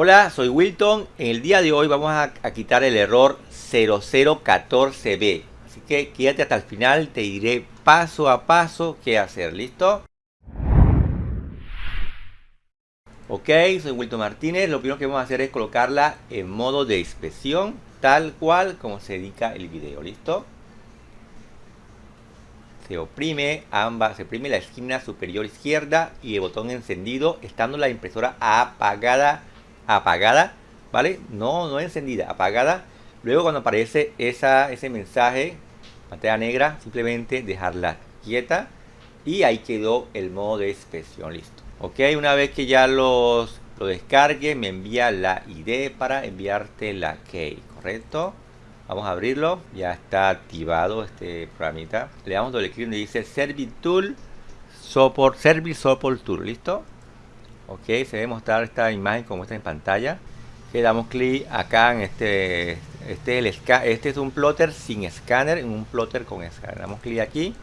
Hola, soy Wilton. En el día de hoy vamos a, quitar el error 0014B. Así que quédate hasta el final, te diré paso a paso qué hacer. ¿Listo? Ok, soy Wilton Martínez. Lo primero que vamos a hacer es colocarla en modo de inspección, tal cual como se dedica el video. ¿Listo? se oprime ambas, se oprime la esquina superior izquierda y el botón encendido estando la impresora apagada apagada, ¿vale? No, no encendida, apagada. Luego cuando aparece esa, ese mensaje, pantalla negra, simplemente dejarla quieta y ahí quedó el modo de expresión listo. Ok, una vez que ya los, lo descargue, me envía la ID para enviarte la key, ¿correcto? Vamos a abrirlo, ya está activado este programita. Le damos doble clic donde dice Service Tool, Support, Service Support Tool, ¿listo? Ok se debe mostrar esta imagen como está en pantalla. Le damos clic acá en este este, el, este es un plotter sin escáner un plotter con escáner. Damos clic aquí.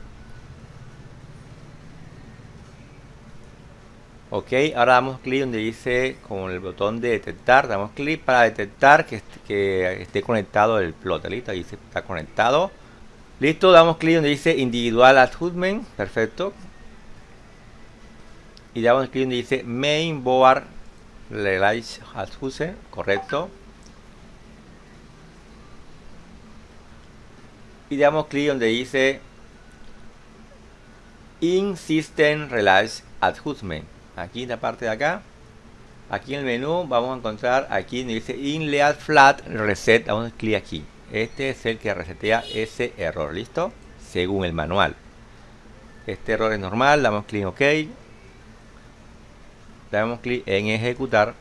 Ok ahora damos clic donde dice con el botón de detectar. Damos clic para detectar que, que esté conectado el plotter. Listo ahí está conectado. Listo damos clic donde dice individual adjustment. Perfecto y damos clic donde dice main board release adjust correcto. Y damos clic donde dice in system release adjustment aquí en la parte de acá aquí en el menú vamos a encontrar aquí donde dice in layout flat reset damos clic aquí. Este es el que resetea ese error listo según el manual. Este error es normal damos clic en ok damos clic en ejecutar.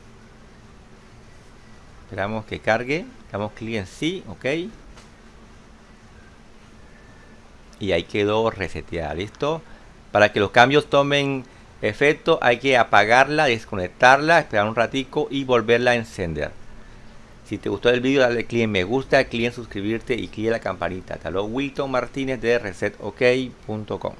Esperamos que cargue. Damos clic en sí ok. Y ahí quedó reseteada listo para que los cambios tomen efecto hay que apagarla desconectarla esperar un ratico y volverla a encender. Si te gustó el vídeo dale clic en me gusta clic en suscribirte y clic en la campanita. Hasta luego Wilton Martínez de resetok.com